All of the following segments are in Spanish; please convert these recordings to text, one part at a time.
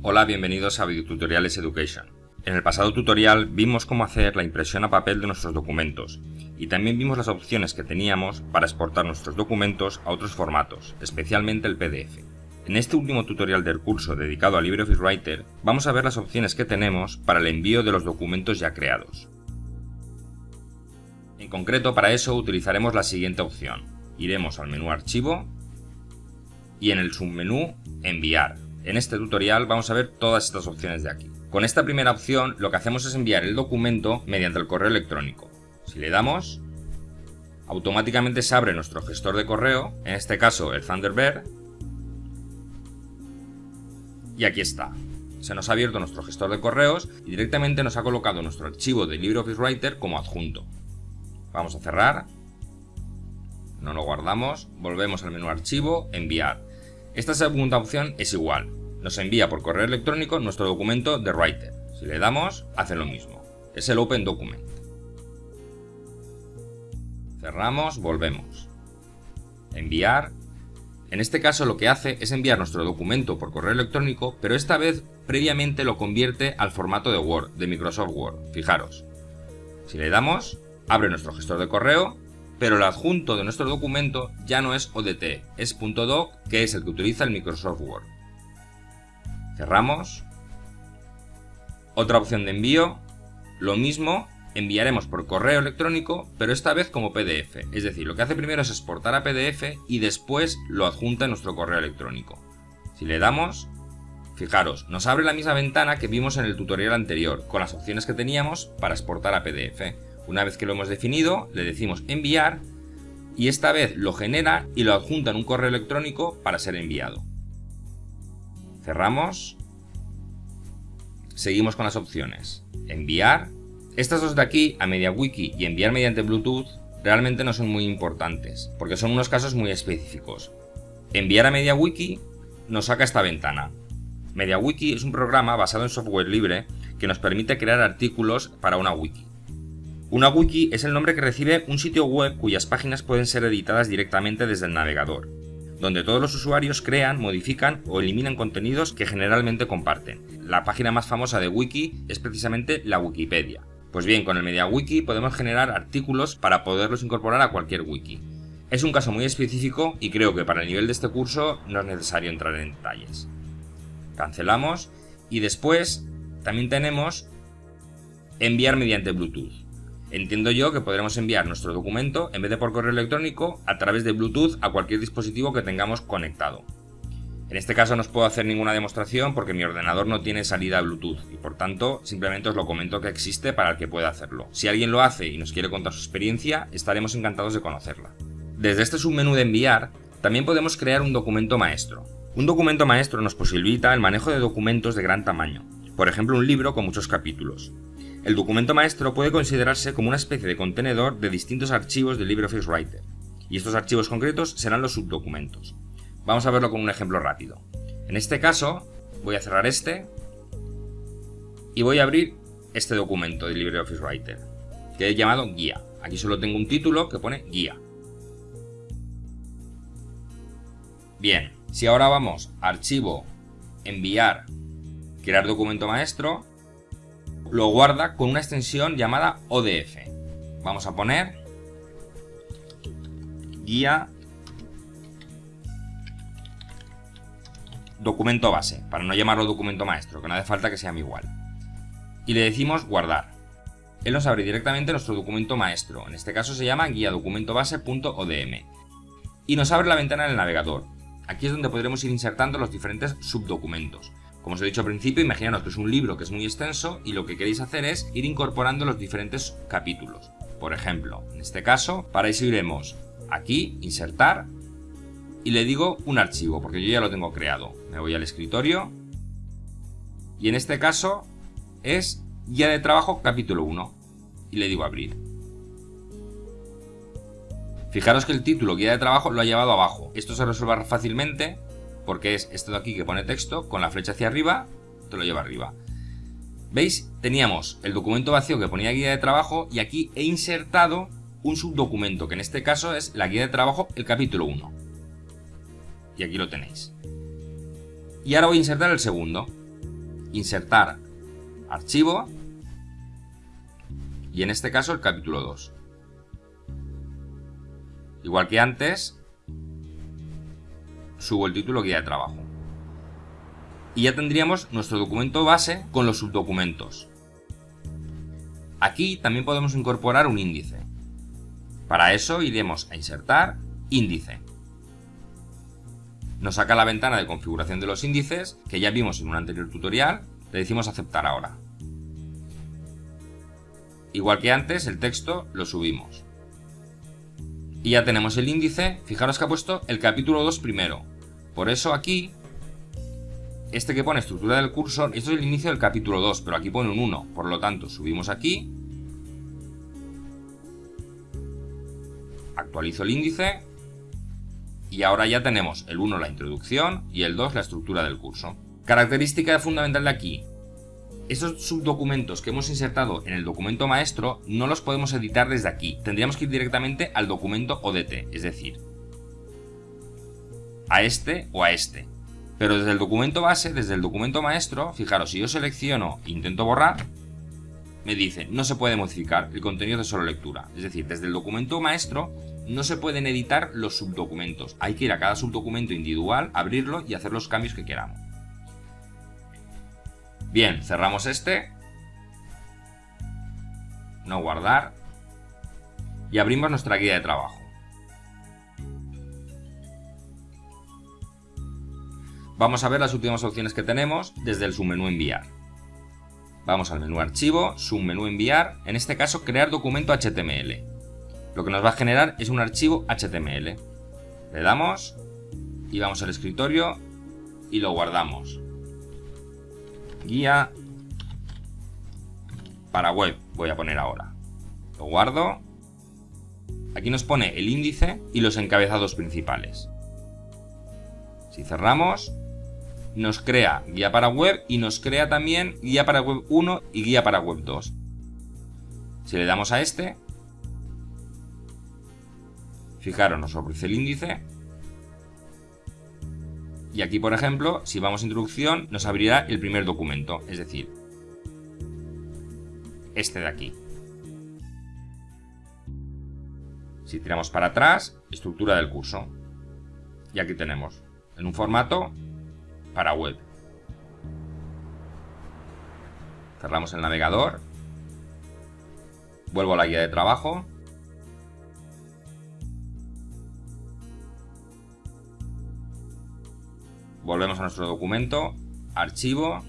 Hola, bienvenidos a Videotutoriales Education. En el pasado tutorial vimos cómo hacer la impresión a papel de nuestros documentos y también vimos las opciones que teníamos para exportar nuestros documentos a otros formatos, especialmente el PDF. En este último tutorial del curso dedicado a LibreOffice Writer vamos a ver las opciones que tenemos para el envío de los documentos ya creados. En concreto para eso utilizaremos la siguiente opción. Iremos al menú Archivo y en el submenú Enviar. En este tutorial vamos a ver todas estas opciones de aquí. Con esta primera opción lo que hacemos es enviar el documento mediante el correo electrónico. Si le damos, automáticamente se abre nuestro gestor de correo, en este caso el Thunderbird, y aquí está. Se nos ha abierto nuestro gestor de correos y directamente nos ha colocado nuestro archivo de LibreOffice Writer como adjunto. Vamos a cerrar, no lo guardamos, volvemos al menú archivo, enviar. Esta segunda opción es igual, nos envía por correo electrónico nuestro documento de Writer. Si le damos, hace lo mismo, es el Open Document. Cerramos, volvemos. Enviar. En este caso lo que hace es enviar nuestro documento por correo electrónico, pero esta vez previamente lo convierte al formato de Word, de Microsoft Word. Fijaros. Si le damos, abre nuestro gestor de correo pero el adjunto de nuestro documento ya no es ODT, es .doc, que es el que utiliza el Microsoft Word. Cerramos. Otra opción de envío, lo mismo, enviaremos por correo electrónico, pero esta vez como PDF, es decir, lo que hace primero es exportar a PDF y después lo adjunta en nuestro correo electrónico. Si le damos, fijaros, nos abre la misma ventana que vimos en el tutorial anterior, con las opciones que teníamos para exportar a PDF. Una vez que lo hemos definido, le decimos enviar y esta vez lo genera y lo adjunta en un correo electrónico para ser enviado. Cerramos. Seguimos con las opciones. Enviar. Estas dos de aquí, a MediaWiki y enviar mediante Bluetooth, realmente no son muy importantes, porque son unos casos muy específicos. Enviar a MediaWiki nos saca esta ventana. MediaWiki es un programa basado en software libre que nos permite crear artículos para una wiki. Una wiki es el nombre que recibe un sitio web cuyas páginas pueden ser editadas directamente desde el navegador, donde todos los usuarios crean, modifican o eliminan contenidos que generalmente comparten. La página más famosa de wiki es precisamente la Wikipedia. Pues bien, con el MediaWiki podemos generar artículos para poderlos incorporar a cualquier wiki. Es un caso muy específico y creo que para el nivel de este curso no es necesario entrar en detalles. Cancelamos y después también tenemos enviar mediante Bluetooth. Entiendo yo que podremos enviar nuestro documento, en vez de por correo electrónico, a través de Bluetooth a cualquier dispositivo que tengamos conectado. En este caso no os puedo hacer ninguna demostración porque mi ordenador no tiene salida Bluetooth y por tanto simplemente os lo comento que existe para el que pueda hacerlo. Si alguien lo hace y nos quiere contar su experiencia, estaremos encantados de conocerla. Desde este submenú de enviar, también podemos crear un documento maestro. Un documento maestro nos posibilita el manejo de documentos de gran tamaño, por ejemplo un libro con muchos capítulos. El documento maestro puede considerarse como una especie de contenedor de distintos archivos de LibreOffice Writer, y estos archivos concretos serán los subdocumentos. Vamos a verlo con un ejemplo rápido. En este caso, voy a cerrar este y voy a abrir este documento de LibreOffice Writer, que he llamado guía. Aquí solo tengo un título que pone guía. Bien, si ahora vamos a archivo, enviar, crear documento maestro, lo guarda con una extensión llamada ODF. Vamos a poner guía documento base, para no llamarlo documento maestro, que no hace falta que sea igual. Y le decimos guardar. Él nos abre directamente nuestro documento maestro, en este caso se llama guía documento base.odm. Y nos abre la ventana del navegador. Aquí es donde podremos ir insertando los diferentes subdocumentos. Como os he dicho al principio, imaginaros que es un libro que es muy extenso y lo que queréis hacer es ir incorporando los diferentes capítulos. Por ejemplo, en este caso, para eso iremos aquí, insertar, y le digo un archivo, porque yo ya lo tengo creado. Me voy al escritorio, y en este caso es guía de trabajo capítulo 1, y le digo abrir. Fijaros que el título guía de trabajo lo ha llevado abajo. Esto se resuelve fácilmente porque es esto de aquí que pone texto, con la flecha hacia arriba, te lo lleva arriba. ¿Veis? Teníamos el documento vacío que ponía guía de trabajo y aquí he insertado un subdocumento, que en este caso es la guía de trabajo, el capítulo 1. Y aquí lo tenéis. Y ahora voy a insertar el segundo. insertar archivo y en este caso el capítulo 2. Igual que antes, subo el título guía de trabajo. Y ya tendríamos nuestro documento base con los subdocumentos. Aquí también podemos incorporar un índice. Para eso iremos a insertar índice. Nos saca la ventana de configuración de los índices que ya vimos en un anterior tutorial. Le decimos aceptar ahora. Igual que antes, el texto lo subimos. Y ya tenemos el índice. Fijaros que ha puesto el capítulo 2 primero. Por eso aquí, este que pone estructura del curso, esto es el inicio del capítulo 2, pero aquí pone un 1. Por lo tanto, subimos aquí. Actualizo el índice y ahora ya tenemos el 1 la introducción y el 2 la estructura del curso. Característica fundamental de aquí. Estos subdocumentos que hemos insertado en el documento maestro no los podemos editar desde aquí. Tendríamos que ir directamente al documento ODT, es decir, a este o a este. Pero desde el documento base, desde el documento maestro, fijaros, si yo selecciono e intento borrar, me dice no se puede modificar el contenido de solo lectura. Es decir, desde el documento maestro no se pueden editar los subdocumentos. Hay que ir a cada subdocumento individual, abrirlo y hacer los cambios que queramos. Bien, cerramos este. No guardar. Y abrimos nuestra guía de trabajo. Vamos a ver las últimas opciones que tenemos desde el submenú enviar. Vamos al menú archivo, submenú enviar, en este caso crear documento HTML. Lo que nos va a generar es un archivo HTML. Le damos y vamos al escritorio y lo guardamos. Guía para web voy a poner ahora. Lo guardo. Aquí nos pone el índice y los encabezados principales. Si cerramos, nos crea guía para web y nos crea también guía para web 1 y guía para web 2. Si le damos a este, Fijaros, nos ofrece el índice. Y aquí, por ejemplo, si vamos a introducción, nos abrirá el primer documento, es decir, este de aquí. Si tiramos para atrás, estructura del curso. Y aquí tenemos, en un formato para web. Cerramos el navegador. Vuelvo a la guía de trabajo. Volvemos a nuestro documento, archivo,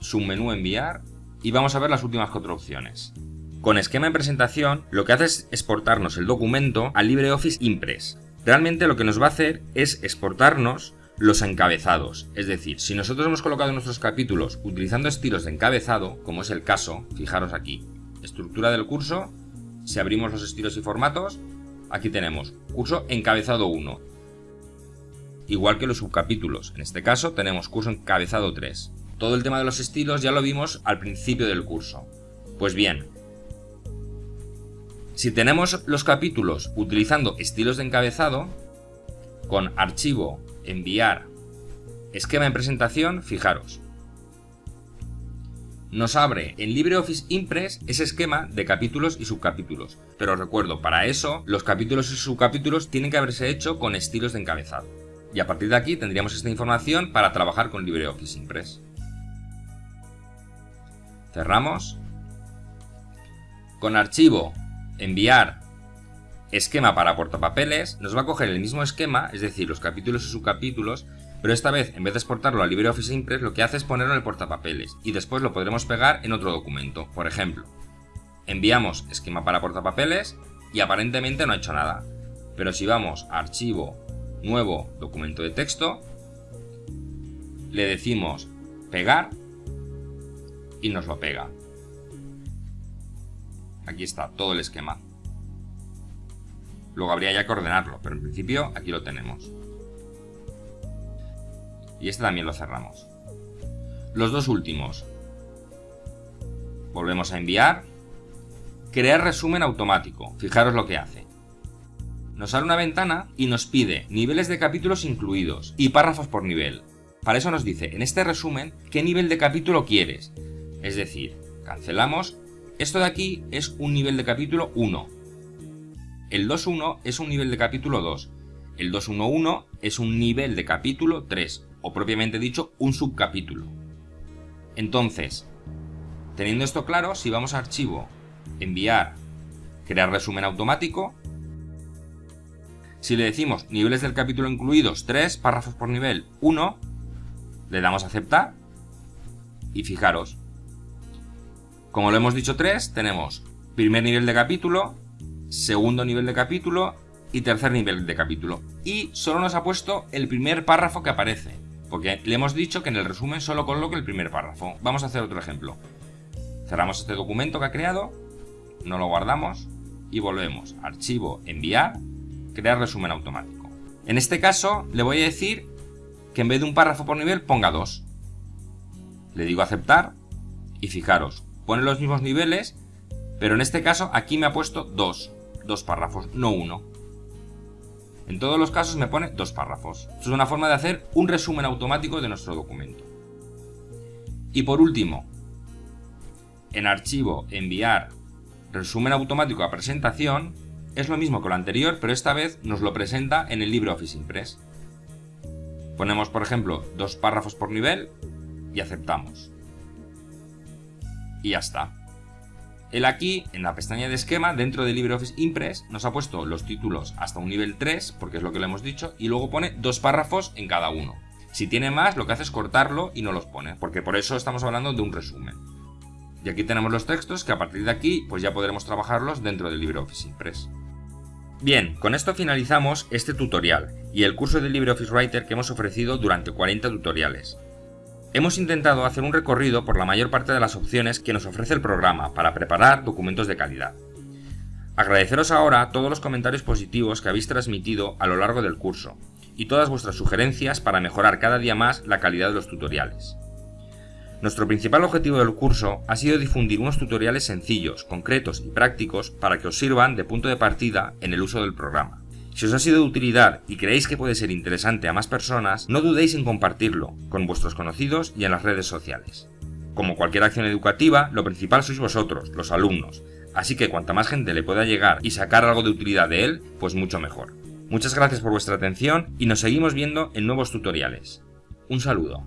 submenú enviar y vamos a ver las últimas cuatro opciones. Con esquema en presentación, lo que hace es exportarnos el documento a LibreOffice Impress. Realmente lo que nos va a hacer es exportarnos los encabezados. Es decir, si nosotros hemos colocado nuestros capítulos utilizando estilos de encabezado, como es el caso, fijaros aquí, estructura del curso, si abrimos los estilos y formatos, aquí tenemos curso encabezado 1, igual que los subcapítulos. En este caso tenemos curso encabezado 3. Todo el tema de los estilos ya lo vimos al principio del curso. Pues bien, si tenemos los capítulos utilizando estilos de encabezado, con archivo, enviar, esquema en presentación, fijaros. Nos abre en LibreOffice Impress ese esquema de capítulos y subcapítulos. Pero recuerdo, para eso los capítulos y subcapítulos tienen que haberse hecho con estilos de encabezado y a partir de aquí tendríamos esta información para trabajar con LibreOffice Impress. Cerramos. Con archivo, enviar, esquema para portapapeles, nos va a coger el mismo esquema, es decir, los capítulos y subcapítulos, pero esta vez, en vez de exportarlo a LibreOffice Impress, lo que hace es ponerlo en el portapapeles y después lo podremos pegar en otro documento. Por ejemplo, enviamos esquema para portapapeles y aparentemente no ha hecho nada. Pero si vamos a archivo, nuevo documento de texto, le decimos pegar y nos lo pega. Aquí está todo el esquema. Luego habría ya que ordenarlo, pero en principio aquí lo tenemos. Y este también lo cerramos. Los dos últimos. Volvemos a enviar. Crear resumen automático. Fijaros lo que hace nos abre una ventana y nos pide niveles de capítulos incluidos y párrafos por nivel. para eso nos dice, en este resumen, qué nivel de capítulo quieres. Es decir, cancelamos, esto de aquí es un nivel de capítulo 1. El 2.1 es un nivel de capítulo 2. El 2.1.1 es un nivel de capítulo 3, o propiamente dicho, un subcapítulo. Entonces, teniendo esto claro, si vamos a archivo, enviar, crear resumen automático, si le decimos niveles del capítulo incluidos 3, párrafos por nivel 1, le damos a aceptar y fijaros, como lo hemos dicho 3, tenemos primer nivel de capítulo, segundo nivel de capítulo y tercer nivel de capítulo. Y solo nos ha puesto el primer párrafo que aparece, porque le hemos dicho que en el resumen solo coloque el primer párrafo. Vamos a hacer otro ejemplo. Cerramos este documento que ha creado, no lo guardamos y volvemos. Archivo, enviar crear resumen automático. En este caso le voy a decir que en vez de un párrafo por nivel ponga dos. Le digo aceptar y fijaros, pone los mismos niveles, pero en este caso aquí me ha puesto dos, dos párrafos, no uno. En todos los casos me pone dos párrafos. Esto es una forma de hacer un resumen automático de nuestro documento. Y por último, en archivo, enviar, resumen automático a presentación, es lo mismo que lo anterior, pero esta vez nos lo presenta en el LibreOffice Impress. Ponemos, por ejemplo, dos párrafos por nivel y aceptamos. Y ya está. Él aquí, en la pestaña de esquema, dentro de LibreOffice Impress, nos ha puesto los títulos hasta un nivel 3, porque es lo que le hemos dicho, y luego pone dos párrafos en cada uno. Si tiene más, lo que hace es cortarlo y no los pone, porque por eso estamos hablando de un resumen. Y aquí tenemos los textos que a partir de aquí pues ya podremos trabajarlos dentro de LibreOffice Impress. Bien, con esto finalizamos este tutorial y el curso de LibreOffice Writer que hemos ofrecido durante 40 tutoriales. Hemos intentado hacer un recorrido por la mayor parte de las opciones que nos ofrece el programa para preparar documentos de calidad. Agradeceros ahora todos los comentarios positivos que habéis transmitido a lo largo del curso y todas vuestras sugerencias para mejorar cada día más la calidad de los tutoriales. Nuestro principal objetivo del curso ha sido difundir unos tutoriales sencillos, concretos y prácticos para que os sirvan de punto de partida en el uso del programa. Si os ha sido de utilidad y creéis que puede ser interesante a más personas, no dudéis en compartirlo con vuestros conocidos y en las redes sociales. Como cualquier acción educativa, lo principal sois vosotros, los alumnos, así que cuanta más gente le pueda llegar y sacar algo de utilidad de él, pues mucho mejor. Muchas gracias por vuestra atención y nos seguimos viendo en nuevos tutoriales. Un saludo.